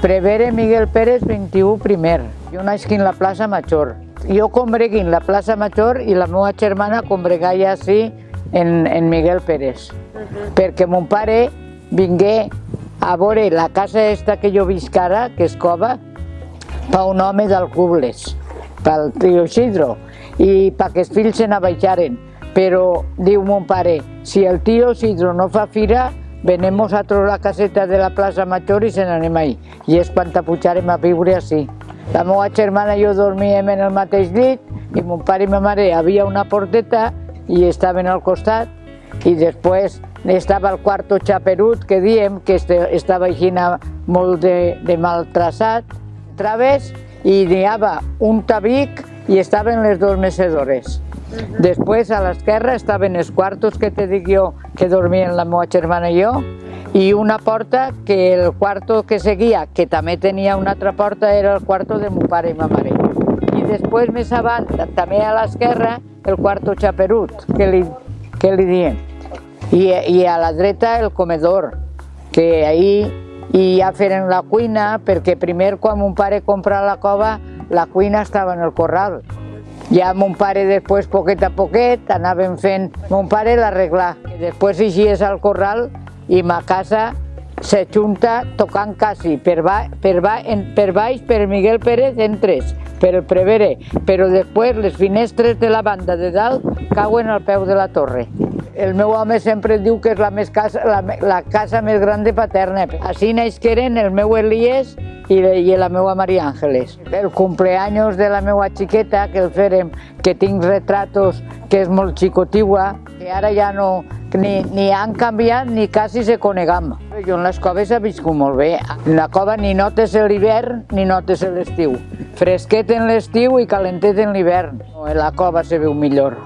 Prevere Miguel Pérez 21 primer. Jo naixi en la plaça Major. Jo combregui en la plaça Major i la meva germana combregaia així en, en Miguel Pérez. Uh -huh. Perquè mon pare vingué a veure la casa esta que jo visc ara, que és cova, per un home del Cubles, pel tio Isidro, i perquè els fills se n'abaixaren. Però, diu mon pare, si el tio Isidro no fa fira, venem nosaltres la caseta de la plaça Major i se n'anem ahí. I és quan t'apujarem a viure així. La meva germana i jo dormíem en el mateix llit i mon pare i ma mare havia una porteta i estaven al costat i després estava el quarto xaperut que diem que estava així molt de, de mal traçat, traves i n'hi havia un tabic i estaven les dues mecedores. Després a l'esquerra estaven els quartos que te dic jo que dormien la meva germana i jo i una porta que el quarto que seguia, que també tenia una altra porta, era el quarto de mon pare i ma mare. I després més avant, també a l'esquerra, el quarto xaperut, que li, que li diem. I, I a la dreta el comedor, que ahir i ja feren la cuina, perquè primer quan mon pare compra la cova, la cuina estava en el corral. Ja mon pare després, poquet a poquet, anaven fent... Mon pare l'arreglar. Després hi és al corral i ma casa se junta tocant quasi per, ba, per, ba, en, per baix per Miguel Pérez entres, per el Prevere, però després les finestres de la banda de dalt cauen al peu de la torre. El meu home sempre diu que és la, més casa, la, la casa més gran de Paterna. Així naixqueren el meu Elies i, i la meva Maria Àngeles. El cumpleaños de la meva xiqueta, que el ferem, que tinc retratos, que és molt xicotigua, que ara ja no, ni, ni han canviat ni quasi se conegam. Jo en les coves he viscut molt bé. En la cova ni notes l'hivern ni notes l'estiu. Fresquet en l'estiu i calentet en l'hivern. En la cova se veu millor.